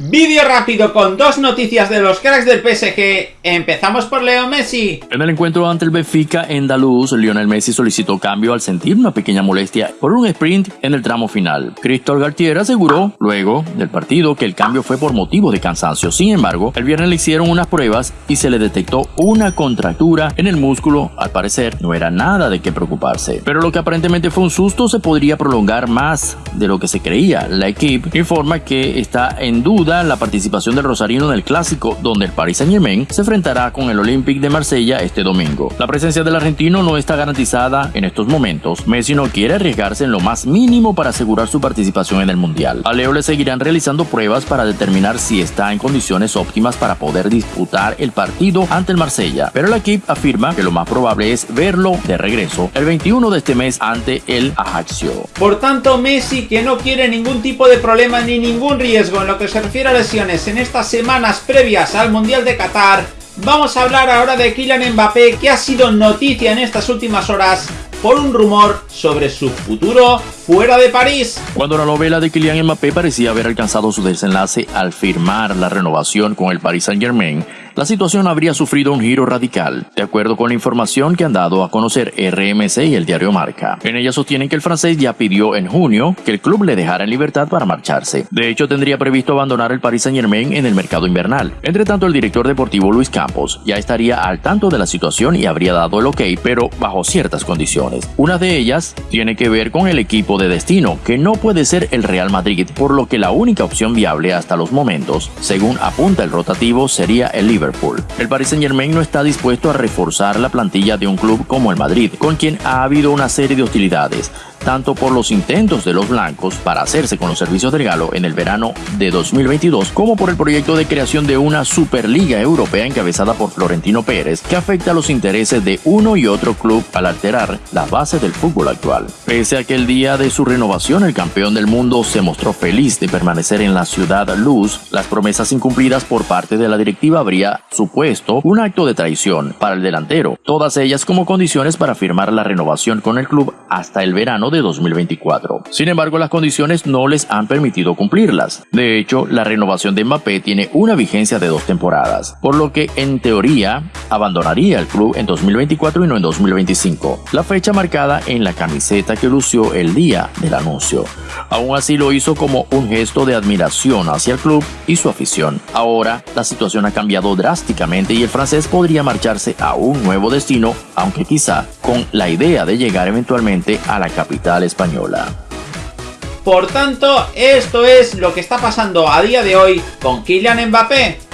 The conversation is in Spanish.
Vídeo rápido con dos noticias de los cracks del PSG. Empezamos por Leo Messi. En el encuentro ante el Benfica en Daluz, Lionel Messi solicitó cambio al sentir una pequeña molestia por un sprint en el tramo final. Cristóbal Gartier aseguró luego del partido que el cambio fue por motivo de cansancio. Sin embargo, el viernes le hicieron unas pruebas y se le detectó una contractura en el músculo. Al parecer, no era nada de qué preocuparse. Pero lo que aparentemente fue un susto se podría prolongar más de lo que se creía. La equipe informa que está en duda la participación del Rosarino en el Clásico, donde el Paris Saint Germain se enfrentará con el Olympique de Marsella este domingo. La presencia del argentino no está garantizada en estos momentos. Messi no quiere arriesgarse en lo más mínimo para asegurar su participación en el Mundial. A Leo le seguirán realizando pruebas para determinar si está en condiciones óptimas para poder disputar el partido ante el Marsella, pero la equipe afirma que lo más probable es verlo de regreso el 21 de este mes ante el Ajaccio. Por tanto, Messi que no quiere ningún tipo de problema ni ningún riesgo en lo que se refiere lesiones en estas semanas previas al Mundial de Qatar, vamos a hablar ahora de Kylian Mbappé, que ha sido noticia en estas últimas horas por un rumor sobre su futuro fuera de París. Cuando la novela de Kylian Mbappé parecía haber alcanzado su desenlace al firmar la renovación con el Paris Saint Germain, la situación habría sufrido un giro radical, de acuerdo con la información que han dado a conocer RMC y el diario Marca. En ella sostienen que el francés ya pidió en junio que el club le dejara en libertad para marcharse. De hecho, tendría previsto abandonar el Paris Saint Germain en el mercado invernal. Entre tanto, el director deportivo Luis Campos ya estaría al tanto de la situación y habría dado el ok, pero bajo ciertas condiciones. Una de ellas tiene que ver con el equipo de destino, que no puede ser el Real Madrid, por lo que la única opción viable hasta los momentos, según apunta el rotativo, sería el Liverpool. El Paris Saint Germain no está dispuesto a reforzar la plantilla de un club como el Madrid, con quien ha habido una serie de hostilidades, tanto por los intentos de los blancos para hacerse con los servicios del Galo en el verano de 2022, como por el proyecto de creación de una Superliga Europea encabezada por Florentino Pérez, que afecta a los intereses de uno y otro club al alterar las bases del fútbol actual. Pese a que el día de su renovación el campeón del mundo se mostró feliz de permanecer en la ciudad luz, las promesas incumplidas por parte de la directiva habría supuesto un acto de traición para el delantero, todas ellas como condiciones para firmar la renovación con el club hasta el verano de 2024. Sin embargo, las condiciones no les han permitido cumplirlas. De hecho, la renovación de Mbappé tiene una vigencia de dos temporadas, por lo que en teoría abandonaría el club en 2024 y no en 2025, la fecha marcada en la camiseta que lució el día del anuncio. Aún así lo hizo como un gesto de admiración hacia el club y su afición. Ahora, la situación ha cambiado drásticamente y el francés podría marcharse a un nuevo destino, aunque quizá con la idea de llegar eventualmente a la capital española. Por tanto, esto es lo que está pasando a día de hoy con Kylian Mbappé.